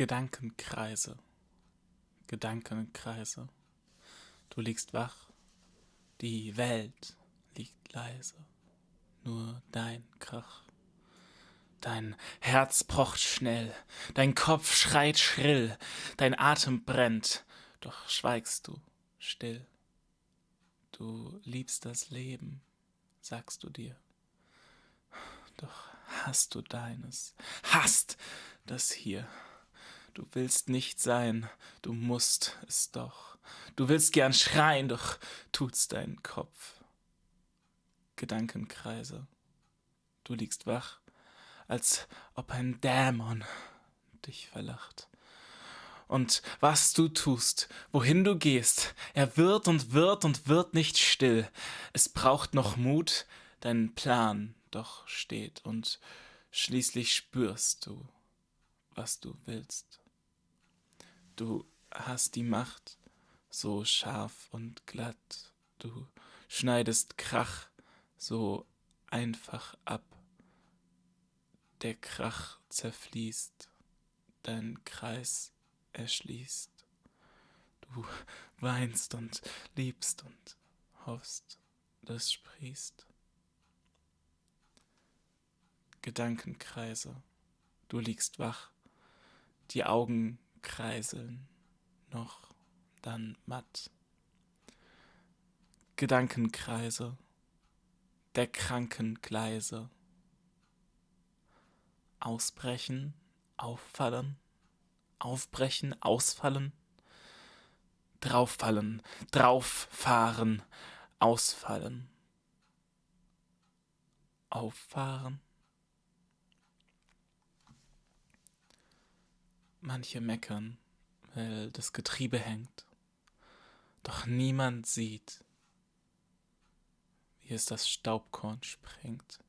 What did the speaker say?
Gedankenkreise, Gedankenkreise. Du liegst wach, die Welt liegt leise, nur dein Krach. Dein Herz pocht schnell, dein Kopf schreit schrill, dein Atem brennt, doch schweigst du still. Du liebst das Leben, sagst du dir, doch hast du deines, hast das hier. Du willst nicht sein, du musst es doch. Du willst gern schreien, doch tut's dein Kopf. Gedankenkreise, du liegst wach, als ob ein Dämon dich verlacht. Und was du tust, wohin du gehst, er wird und wird und wird nicht still. Es braucht noch Mut, dein Plan doch steht, und schließlich spürst du, was du willst. Du hast die Macht, so scharf und glatt, du schneidest Krach so einfach ab. Der Krach zerfließt, dein Kreis erschließt. Du weinst und liebst und hoffst, das sprießt. Gedankenkreise, du liegst wach, die Augen kreiseln, noch dann matt. Gedankenkreise, der kranken Gleise. Ausbrechen, auffallen, aufbrechen, ausfallen, drauffallen, drauffahren, ausfallen, auffahren. Manche meckern, weil das Getriebe hängt, doch niemand sieht, wie es das Staubkorn sprengt.